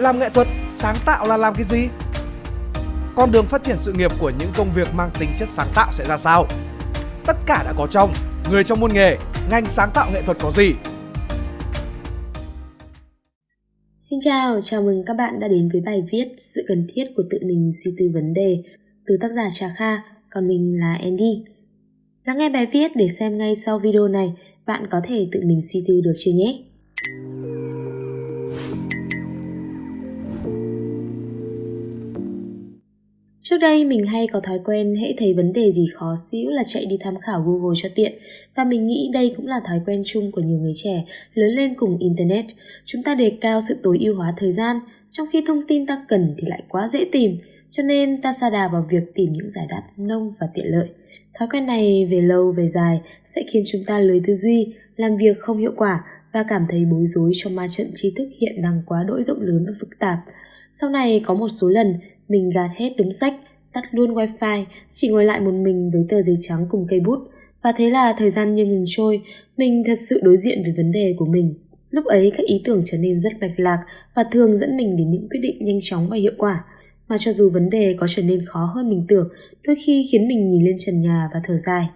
Làm nghệ thuật, sáng tạo là làm cái gì? Con đường phát triển sự nghiệp của những công việc mang tính chất sáng tạo sẽ ra sao? Tất cả đã có trong Người trong môn nghề, ngành sáng tạo nghệ thuật có gì? Xin chào, chào mừng các bạn đã đến với bài viết Sự cần thiết của tự mình suy tư vấn đề từ tác giả Trà Kha, còn mình là Andy. Lắng nghe bài viết để xem ngay sau video này bạn có thể tự mình suy tư được chưa nhé? Đây mình hay có thói quen hễ thấy vấn đề gì khó xíu là chạy đi tham khảo Google cho tiện và mình nghĩ đây cũng là thói quen chung của nhiều người trẻ lớn lên cùng Internet. Chúng ta đề cao sự tối ưu hóa thời gian, trong khi thông tin ta cần thì lại quá dễ tìm, cho nên ta sa đà vào việc tìm những giải đáp nông và tiện lợi. Thói quen này về lâu về dài sẽ khiến chúng ta lười tư duy, làm việc không hiệu quả và cảm thấy bối rối trong ma trận tri thức hiện đang quá đỗi rộng lớn và phức tạp. Sau này có một số lần mình gạt hết đúng sách, tắt luôn wifi, chỉ ngồi lại một mình với tờ giấy trắng cùng cây bút. Và thế là thời gian như ngừng trôi, mình thật sự đối diện với vấn đề của mình. Lúc ấy các ý tưởng trở nên rất mạch lạc và thường dẫn mình đến những quyết định nhanh chóng và hiệu quả. Mà cho dù vấn đề có trở nên khó hơn mình tưởng, đôi khi khiến mình nhìn lên trần nhà và thở dài,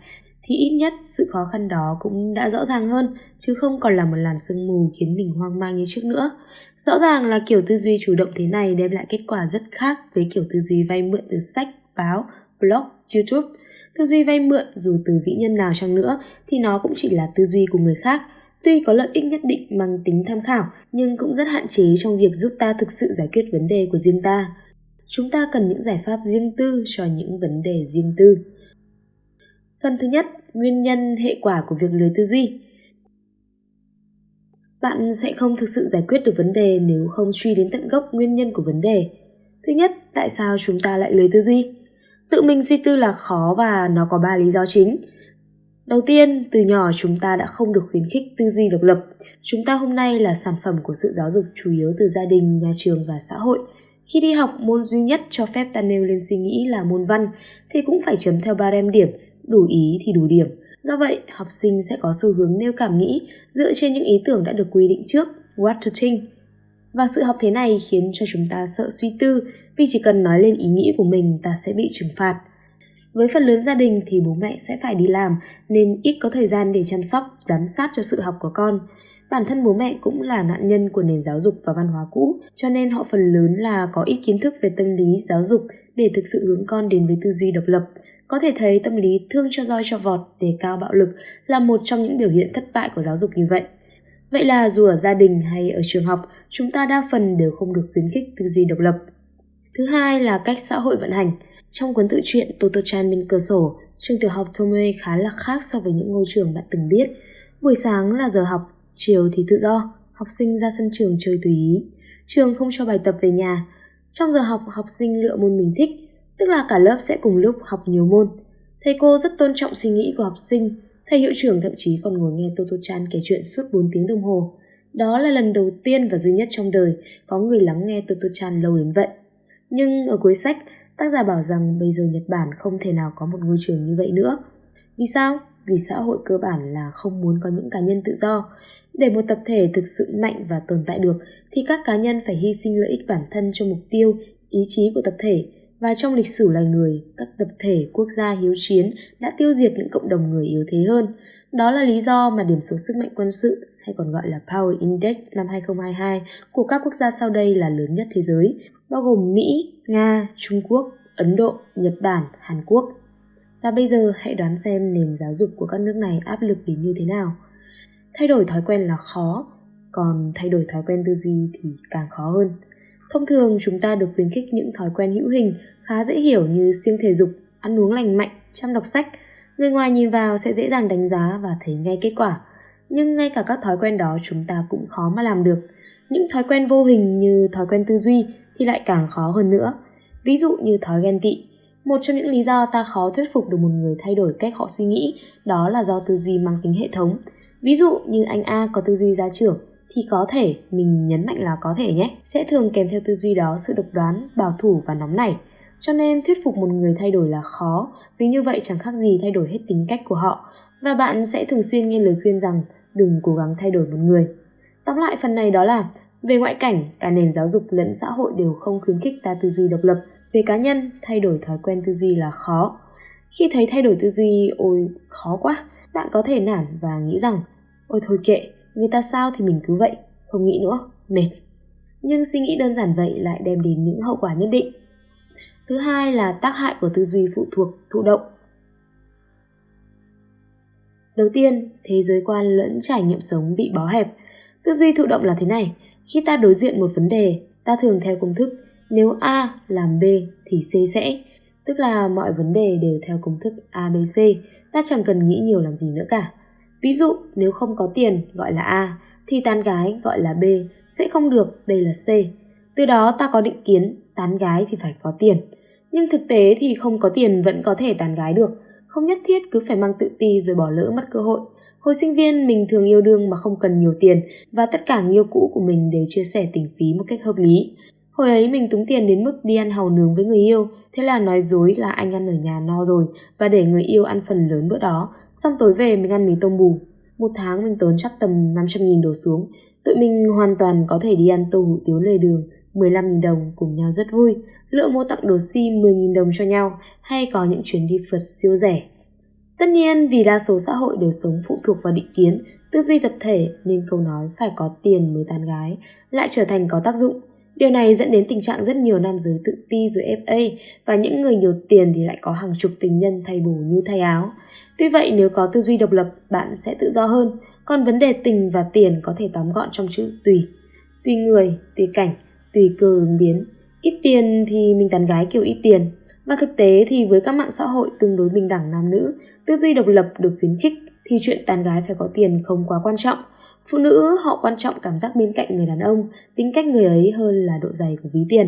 thì ít nhất sự khó khăn đó cũng đã rõ ràng hơn, chứ không còn là một làn sương mù khiến mình hoang mang như trước nữa. Rõ ràng là kiểu tư duy chủ động thế này đem lại kết quả rất khác với kiểu tư duy vay mượn từ sách, báo, blog, YouTube. Tư duy vay mượn dù từ vĩ nhân nào chăng nữa thì nó cũng chỉ là tư duy của người khác. Tuy có lợi ích nhất định mang tính tham khảo nhưng cũng rất hạn chế trong việc giúp ta thực sự giải quyết vấn đề của riêng ta. Chúng ta cần những giải pháp riêng tư cho những vấn đề riêng tư. Phần thứ nhất, nguyên nhân hệ quả của việc lười tư duy bạn sẽ không thực sự giải quyết được vấn đề nếu không truy đến tận gốc nguyên nhân của vấn đề. Thứ nhất, tại sao chúng ta lại lười tư duy? Tự mình suy tư là khó và nó có ba lý do chính. Đầu tiên, từ nhỏ chúng ta đã không được khuyến khích tư duy độc lập. Chúng ta hôm nay là sản phẩm của sự giáo dục chủ yếu từ gia đình, nhà trường và xã hội. Khi đi học, môn duy nhất cho phép ta nêu lên suy nghĩ là môn văn, thì cũng phải chấm theo ba đem điểm, đủ ý thì đủ điểm – Do vậy, học sinh sẽ có xu hướng nêu cảm nghĩ dựa trên những ý tưởng đã được quy định trước, what to think. Và sự học thế này khiến cho chúng ta sợ suy tư vì chỉ cần nói lên ý nghĩ của mình ta sẽ bị trừng phạt. Với phần lớn gia đình thì bố mẹ sẽ phải đi làm nên ít có thời gian để chăm sóc, giám sát cho sự học của con. Bản thân bố mẹ cũng là nạn nhân của nền giáo dục và văn hóa cũ, cho nên họ phần lớn là có ít kiến thức về tâm lý, giáo dục để thực sự hướng con đến với tư duy độc lập, có thể thấy tâm lý thương cho roi cho vọt, đề cao bạo lực là một trong những biểu hiện thất bại của giáo dục như vậy. Vậy là dù ở gia đình hay ở trường học, chúng ta đa phần đều không được khuyến khích tư duy độc lập. Thứ hai là cách xã hội vận hành. Trong cuốn tự truyện Toto-chan bên cửa sổ, trường tiểu học Tomoe khá là khác so với những ngôi trường bạn từng biết. Buổi sáng là giờ học, chiều thì tự do, học sinh ra sân trường chơi tùy ý. Trường không cho bài tập về nhà. Trong giờ học, học sinh lựa môn mình thích, tức là cả lớp sẽ cùng lúc học nhiều môn. Thầy cô rất tôn trọng suy nghĩ của học sinh, thầy hiệu trưởng thậm chí còn ngồi nghe Toto Chan kể chuyện suốt 4 tiếng đồng hồ. Đó là lần đầu tiên và duy nhất trong đời có người lắng nghe Toto Chan lâu đến vậy. Nhưng ở cuối sách, tác giả bảo rằng bây giờ Nhật Bản không thể nào có một ngôi trường như vậy nữa. Vì sao? Vì xã hội cơ bản là không muốn có những cá nhân tự do. Để một tập thể thực sự mạnh và tồn tại được thì các cá nhân phải hy sinh lợi ích bản thân cho mục tiêu, ý chí của tập thể và trong lịch sử loài người, các tập thể quốc gia hiếu chiến đã tiêu diệt những cộng đồng người yếu thế hơn. Đó là lý do mà điểm số sức mạnh quân sự hay còn gọi là Power Index năm 2022 của các quốc gia sau đây là lớn nhất thế giới, bao gồm Mỹ, Nga, Trung Quốc, Ấn Độ, Nhật Bản, Hàn Quốc. Và bây giờ hãy đoán xem nền giáo dục của các nước này áp lực đến như thế nào. Thay đổi thói quen là khó, còn thay đổi thói quen tư duy thì càng khó hơn. Thông thường chúng ta được khuyến khích những thói quen hữu hình khá dễ hiểu như siêng thể dục, ăn uống lành mạnh, chăm đọc sách. Người ngoài nhìn vào sẽ dễ dàng đánh giá và thấy ngay kết quả. Nhưng ngay cả các thói quen đó chúng ta cũng khó mà làm được. Những thói quen vô hình như thói quen tư duy thì lại càng khó hơn nữa. Ví dụ như thói ghen tị. Một trong những lý do ta khó thuyết phục được một người thay đổi cách họ suy nghĩ đó là do tư duy mang tính hệ thống. Ví dụ như anh A có tư duy gia trưởng thì có thể, mình nhấn mạnh là có thể nhé, sẽ thường kèm theo tư duy đó sự độc đoán, bảo thủ và nóng nảy. Cho nên thuyết phục một người thay đổi là khó, vì như vậy chẳng khác gì thay đổi hết tính cách của họ. Và bạn sẽ thường xuyên nghe lời khuyên rằng đừng cố gắng thay đổi một người. Tóm lại phần này đó là Về ngoại cảnh, cả nền giáo dục lẫn xã hội đều không khuyến khích ta tư duy độc lập. Về cá nhân, thay đổi thói quen tư duy là khó. Khi thấy thay đổi tư duy, ôi khó quá, bạn có thể nản và nghĩ rằng ôi thôi kệ, người ta sao thì mình cứ vậy, không nghĩ nữa, mệt. Nhưng suy nghĩ đơn giản vậy lại đem đến những hậu quả nhất định. Thứ hai là tác hại của tư duy phụ thuộc, thụ động. Đầu tiên, thế giới quan lẫn trải nghiệm sống bị bó hẹp. Tư duy thụ động là thế này, khi ta đối diện một vấn đề, ta thường theo công thức nếu A làm B thì C sẽ, tức là mọi vấn đề đều theo công thức ABC, ta chẳng cần nghĩ nhiều làm gì nữa cả. Ví dụ, nếu không có tiền gọi là A, thì tán gái gọi là B, sẽ không được, đây là C. Từ đó ta có định kiến, tán gái thì phải có tiền. Nhưng thực tế thì không có tiền vẫn có thể tán gái được, không nhất thiết cứ phải mang tự ti rồi bỏ lỡ mất cơ hội. Hồi sinh viên mình thường yêu đương mà không cần nhiều tiền và tất cả người yêu cũ của mình đều chia sẻ tình phí một cách hợp lý. Hồi ấy mình túng tiền đến mức đi ăn hàu nướng với người yêu, thế là nói dối là anh ăn ở nhà no rồi và để người yêu ăn phần lớn bữa đó, xong tối về mình ăn mì tôm bù. Một tháng mình tốn chắc tầm 500 nghìn đổ xuống, tụi mình hoàn toàn có thể đi ăn tô hủ tiếu lề đường 15.000 đồng cùng nhau rất vui, lựa mua tặng đồ sim 10.000 đồng cho nhau hay có những chuyến đi phượt siêu rẻ. Tất nhiên vì đa số xã hội đều sống phụ thuộc vào định kiến, tư duy tập thể nên câu nói phải có tiền mới tán gái lại trở thành có tác dụng. Điều này dẫn đến tình trạng rất nhiều nam giới tự ti rồi FA và những người nhiều tiền thì lại có hàng chục tình nhân thay bổ như thay áo. Tuy vậy nếu có tư duy độc lập, bạn sẽ tự do hơn, còn vấn đề tình và tiền có thể tóm gọn trong chữ tùy. Tùy người, tùy cảnh, tùy cơ ứng biến. Ít tiền thì mình tán gái kiểu ít tiền. Và thực tế thì với các mạng xã hội tương đối bình đẳng nam nữ, tư duy độc lập được khuyến khích thì chuyện tán gái phải có tiền không quá quan trọng. Phụ nữ họ quan trọng cảm giác bên cạnh người đàn ông, tính cách người ấy hơn là độ dày của ví tiền.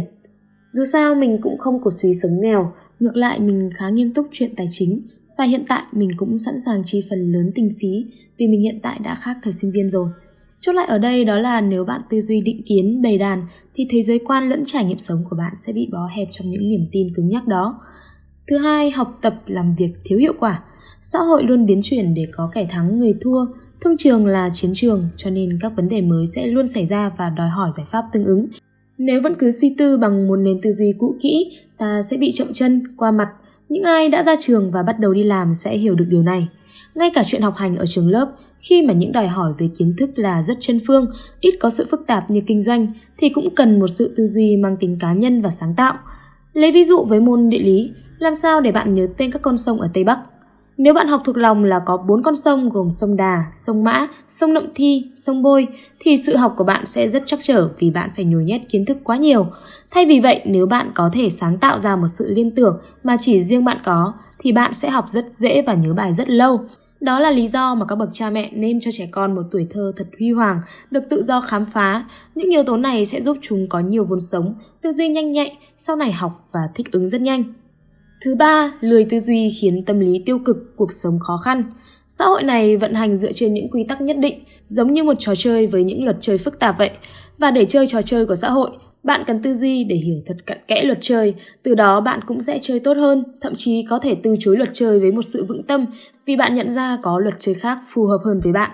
Dù sao mình cũng không có suy sống nghèo, ngược lại mình khá nghiêm túc chuyện tài chính và hiện tại mình cũng sẵn sàng chi phần lớn kinh phí vì mình hiện tại đã khác thời sinh viên rồi. Chốt lại ở đây đó là nếu bạn tư duy định kiến bầy đàn thì thế giới quan lẫn trải nghiệm sống của bạn sẽ bị bó hẹp trong những niềm tin cứng nhắc đó. Thứ hai, học tập làm việc thiếu hiệu quả. Xã hội luôn biến chuyển để có kẻ thắng người thua, thương trường là chiến trường cho nên các vấn đề mới sẽ luôn xảy ra và đòi hỏi giải pháp tương ứng. Nếu vẫn cứ suy tư bằng một nền tư duy cũ kỹ, ta sẽ bị chậm chân, qua mặt. Những ai đã ra trường và bắt đầu đi làm sẽ hiểu được điều này. Ngay cả chuyện học hành ở trường lớp, khi mà những đòi hỏi về kiến thức là rất chân phương, ít có sự phức tạp như kinh doanh, thì cũng cần một sự tư duy mang tính cá nhân và sáng tạo. Lấy ví dụ với môn địa lý, làm sao để bạn nhớ tên các con sông ở Tây Bắc? Nếu bạn học thuộc lòng là có bốn con sông gồm sông Đà, sông Mã, sông Nậm Thi, sông Bôi thì sự học của bạn sẽ rất chắc trở vì bạn phải nhồi nhét kiến thức quá nhiều. Thay vì vậy, nếu bạn có thể sáng tạo ra một sự liên tưởng mà chỉ riêng bạn có thì bạn sẽ học rất dễ và nhớ bài rất lâu. Đó là lý do mà các bậc cha mẹ nên cho trẻ con một tuổi thơ thật huy hoàng, được tự do khám phá. Những yếu tố này sẽ giúp chúng có nhiều vốn sống, tư duy nhanh nhạy, sau này học và thích ứng rất nhanh. Thứ ba, lười tư duy khiến tâm lý tiêu cực, cuộc sống khó khăn. Xã hội này vận hành dựa trên những quy tắc nhất định, giống như một trò chơi với những luật chơi phức tạp vậy. Và để chơi trò chơi của xã hội, bạn cần tư duy để hiểu thật cặn kẽ luật chơi, từ đó bạn cũng sẽ chơi tốt hơn, thậm chí có thể từ chối luật chơi với một sự vững tâm vì bạn nhận ra có luật chơi khác phù hợp hơn với bạn.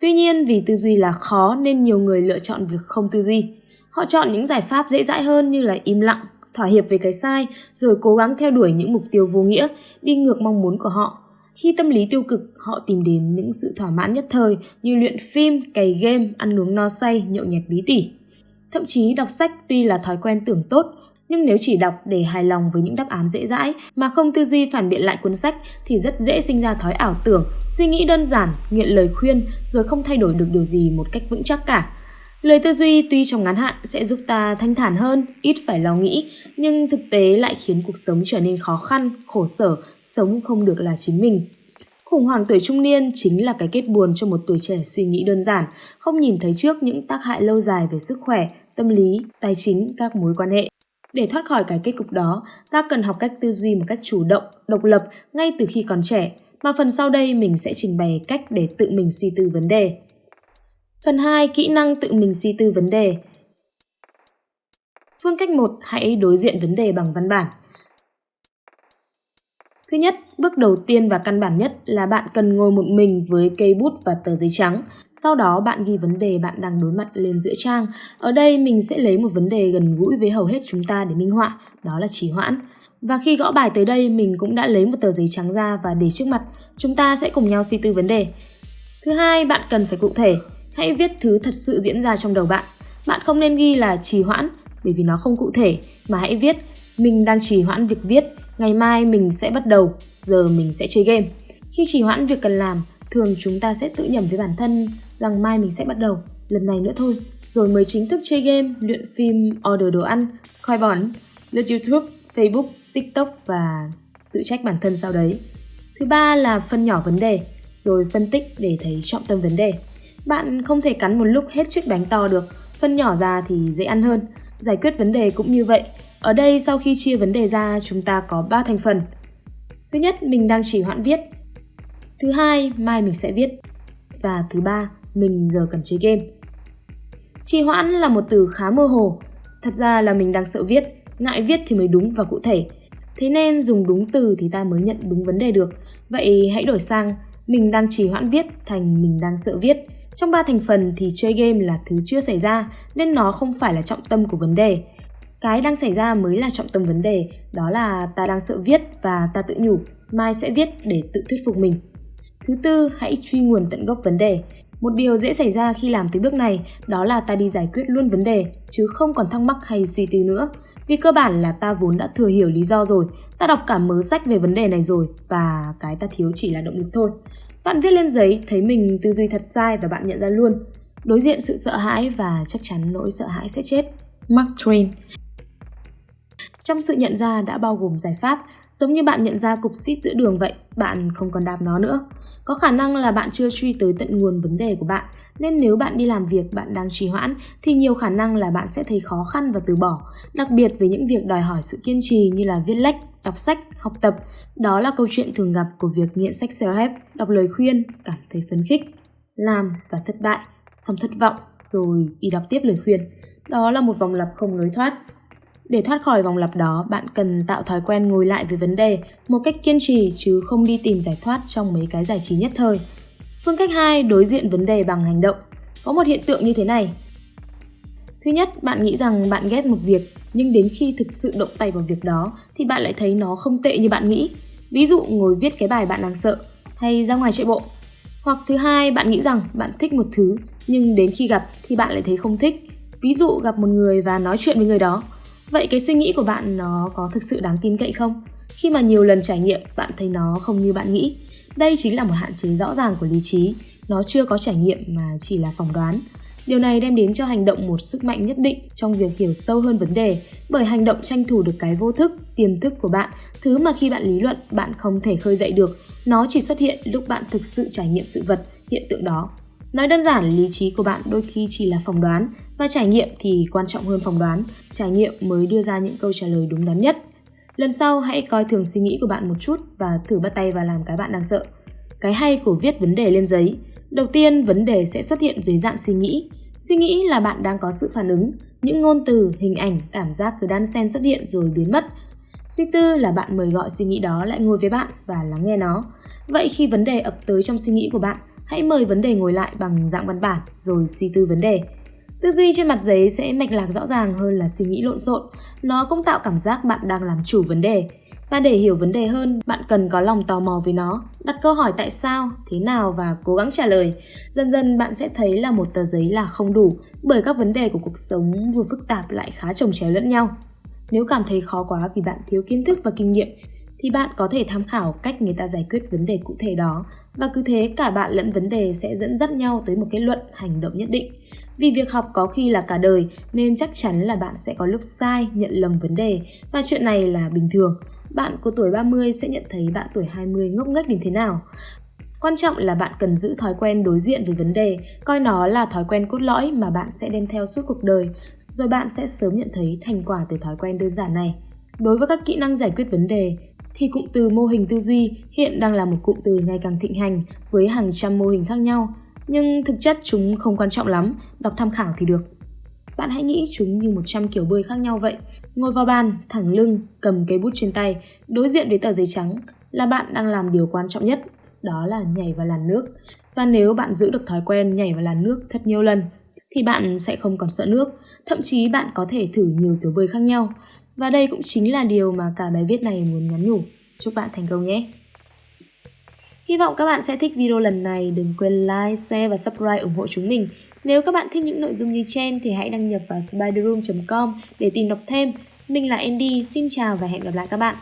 Tuy nhiên vì tư duy là khó nên nhiều người lựa chọn việc không tư duy. Họ chọn những giải pháp dễ dãi hơn như là im lặng, thỏa hiệp với cái sai, rồi cố gắng theo đuổi những mục tiêu vô nghĩa, đi ngược mong muốn của họ. Khi tâm lý tiêu cực, họ tìm đến những sự thỏa mãn nhất thời như luyện phim, cày game, ăn uống no say, nhậu nhẹt bí tỉ. Thậm chí đọc sách tuy là thói quen tưởng tốt, nhưng nếu chỉ đọc để hài lòng với những đáp án dễ dãi mà không tư duy phản biện lại cuốn sách thì rất dễ sinh ra thói ảo tưởng, suy nghĩ đơn giản, nghiện lời khuyên rồi không thay đổi được điều gì một cách vững chắc cả. Lời tư duy tuy trong ngắn hạn sẽ giúp ta thanh thản hơn, ít phải lo nghĩ, nhưng thực tế lại khiến cuộc sống trở nên khó khăn, khổ sở, sống không được là chính mình. Khủng hoảng tuổi trung niên chính là cái kết buồn cho một tuổi trẻ suy nghĩ đơn giản, không nhìn thấy trước những tác hại lâu dài về sức khỏe, tâm lý, tài chính, các mối quan hệ. Để thoát khỏi cái kết cục đó, ta cần học cách tư duy một cách chủ động, độc lập ngay từ khi còn trẻ, mà phần sau đây mình sẽ trình bày cách để tự mình suy tư vấn đề. Phần 2. Kỹ năng tự mình suy tư vấn đề Phương cách 1. Hãy đối diện vấn đề bằng văn bản. Thứ nhất, bước đầu tiên và căn bản nhất là bạn cần ngồi một mình với cây bút và tờ giấy trắng. Sau đó bạn ghi vấn đề bạn đang đối mặt lên giữa trang. Ở đây mình sẽ lấy một vấn đề gần gũi với hầu hết chúng ta để minh họa, đó là trì hoãn. Và khi gõ bài tới đây mình cũng đã lấy một tờ giấy trắng ra và để trước mặt. Chúng ta sẽ cùng nhau suy tư vấn đề. Thứ hai, bạn cần phải cụ thể. Hãy viết thứ thật sự diễn ra trong đầu bạn. Bạn không nên ghi là trì hoãn bởi vì nó không cụ thể mà hãy viết mình đang trì hoãn việc viết, ngày mai mình sẽ bắt đầu, giờ mình sẽ chơi game. Khi trì hoãn việc cần làm, thường chúng ta sẽ tự nhầm với bản thân rằng mai mình sẽ bắt đầu, lần này nữa thôi, rồi mới chính thức chơi game, luyện phim, order đồ ăn, coi bón, lướt YouTube, Facebook, TikTok và tự trách bản thân sau đấy. Thứ ba là phân nhỏ vấn đề, rồi phân tích để thấy trọng tâm vấn đề. Bạn không thể cắn một lúc hết chiếc bánh to được, phân nhỏ ra thì dễ ăn hơn. Giải quyết vấn đề cũng như vậy. Ở đây sau khi chia vấn đề ra, chúng ta có 3 thành phần. Thứ nhất, mình đang chỉ hoãn viết. Thứ hai, mai mình sẽ viết. Và thứ ba, mình giờ cần chơi game. Trì hoãn là một từ khá mơ hồ. Thật ra là mình đang sợ viết, ngại viết thì mới đúng và cụ thể. Thế nên dùng đúng từ thì ta mới nhận đúng vấn đề được. Vậy hãy đổi sang mình đang trì hoãn viết thành mình đang sợ viết. Trong ba thành phần thì chơi game là thứ chưa xảy ra nên nó không phải là trọng tâm của vấn đề. Cái đang xảy ra mới là trọng tâm vấn đề, đó là ta đang sợ viết và ta tự nhủ mai sẽ viết để tự thuyết phục mình. Thứ tư, hãy truy nguồn tận gốc vấn đề. Một điều dễ xảy ra khi làm tới bước này đó là ta đi giải quyết luôn vấn đề chứ không còn thắc mắc hay suy tư nữa. Vì cơ bản là ta vốn đã thừa hiểu lý do rồi, ta đọc cả mớ sách về vấn đề này rồi và cái ta thiếu chỉ là động lực thôi. Bạn viết lên giấy thấy mình tư duy thật sai và bạn nhận ra luôn. Đối diện sự sợ hãi và chắc chắn nỗi sợ hãi sẽ chết. Mark Twain Trong sự nhận ra đã bao gồm giải pháp, giống như bạn nhận ra cục xít giữa đường vậy, bạn không còn đạp nó nữa. Có khả năng là bạn chưa truy tới tận nguồn vấn đề của bạn, nên nếu bạn đi làm việc bạn đang trì hoãn thì nhiều khả năng là bạn sẽ thấy khó khăn và từ bỏ, đặc biệt với những việc đòi hỏi sự kiên trì như là viết lách, đọc sách, học tập. Đó là câu chuyện thường gặp của việc nghiện sách self-help, đọc lời khuyên, cảm thấy phấn khích, làm và thất bại, xong thất vọng, rồi đi đọc tiếp lời khuyên. Đó là một vòng lặp không lối thoát. Để thoát khỏi vòng lặp đó, bạn cần tạo thói quen ngồi lại với vấn đề một cách kiên trì chứ không đi tìm giải thoát trong mấy cái giải trí nhất thời. Phương cách 2, đối diện vấn đề bằng hành động. Có một hiện tượng như thế này. Thứ nhất, bạn nghĩ rằng bạn ghét một việc, nhưng đến khi thực sự động tay vào việc đó thì bạn lại thấy nó không tệ như bạn nghĩ. Ví dụ ngồi viết cái bài bạn đang sợ, hay ra ngoài chạy bộ. Hoặc thứ hai, bạn nghĩ rằng bạn thích một thứ, nhưng đến khi gặp thì bạn lại thấy không thích. Ví dụ gặp một người và nói chuyện với người đó. Vậy cái suy nghĩ của bạn nó có thực sự đáng tin cậy không? Khi mà nhiều lần trải nghiệm, bạn thấy nó không như bạn nghĩ đây chính là một hạn chế rõ ràng của lý trí, nó chưa có trải nghiệm mà chỉ là phỏng đoán. Điều này đem đến cho hành động một sức mạnh nhất định trong việc hiểu sâu hơn vấn đề, bởi hành động tranh thủ được cái vô thức, tiềm thức của bạn, thứ mà khi bạn lý luận bạn không thể khơi dậy được, nó chỉ xuất hiện lúc bạn thực sự trải nghiệm sự vật, hiện tượng đó. Nói đơn giản, lý trí của bạn đôi khi chỉ là phỏng đoán, và trải nghiệm thì quan trọng hơn phỏng đoán, trải nghiệm mới đưa ra những câu trả lời đúng đắn nhất. Lần sau hãy coi thường suy nghĩ của bạn một chút và thử bắt tay vào làm cái bạn đang sợ. Cái hay của viết vấn đề lên giấy. Đầu tiên, vấn đề sẽ xuất hiện dưới dạng suy nghĩ. Suy nghĩ là bạn đang có sự phản ứng, những ngôn từ, hình ảnh, cảm giác cứ đan xen xuất hiện rồi biến mất. Suy tư là bạn mời gọi suy nghĩ đó lại ngồi với bạn và lắng nghe nó. Vậy khi vấn đề ập tới trong suy nghĩ của bạn, hãy mời vấn đề ngồi lại bằng dạng văn bản rồi suy tư vấn đề. Tư duy trên mặt giấy sẽ mạch lạc rõ ràng hơn là suy nghĩ lộn xộn. Nó cũng tạo cảm giác bạn đang làm chủ vấn đề. Và để hiểu vấn đề hơn, bạn cần có lòng tò mò với nó, đặt câu hỏi tại sao, thế nào và cố gắng trả lời. Dần dần bạn sẽ thấy là một tờ giấy là không đủ, bởi các vấn đề của cuộc sống vừa phức tạp lại khá chồng chéo lẫn nhau. Nếu cảm thấy khó quá vì bạn thiếu kiến thức và kinh nghiệm, thì bạn có thể tham khảo cách người ta giải quyết vấn đề cụ thể đó và cứ thế cả bạn lẫn vấn đề sẽ dẫn dắt nhau tới một kết luận hành động nhất định. Vì việc học có khi là cả đời nên chắc chắn là bạn sẽ có lúc sai, nhận lầm vấn đề và chuyện này là bình thường. Bạn của tuổi 30 sẽ nhận thấy bạn tuổi 20 ngốc nghếch đến thế nào. Quan trọng là bạn cần giữ thói quen đối diện với vấn đề, coi nó là thói quen cốt lõi mà bạn sẽ đem theo suốt cuộc đời, rồi bạn sẽ sớm nhận thấy thành quả từ thói quen đơn giản này. Đối với các kỹ năng giải quyết vấn đề, thì cụm từ mô hình tư duy hiện đang là một cụm từ ngày càng thịnh hành với hàng trăm mô hình khác nhau, nhưng thực chất chúng không quan trọng lắm, đọc tham khảo thì được. Bạn hãy nghĩ chúng như 100 kiểu bơi khác nhau vậy. Ngồi vào bàn, thẳng lưng, cầm cây bút trên tay, đối diện với tờ giấy trắng, là bạn đang làm điều quan trọng nhất, đó là nhảy vào làn nước. Và nếu bạn giữ được thói quen nhảy vào làn nước thật nhiều lần, thì bạn sẽ không còn sợ nước, thậm chí bạn có thể thử nhiều kiểu bơi khác nhau. Và đây cũng chính là điều mà cả bài viết này muốn nhắn nhủ. Chúc bạn thành công nhé! Hy vọng các bạn sẽ thích video lần này. Đừng quên like, share và subscribe ủng hộ chúng mình. Nếu các bạn thích những nội dung như trên thì hãy đăng nhập vào spiderroom.com để tìm đọc thêm. Mình là Andy, xin chào và hẹn gặp lại các bạn.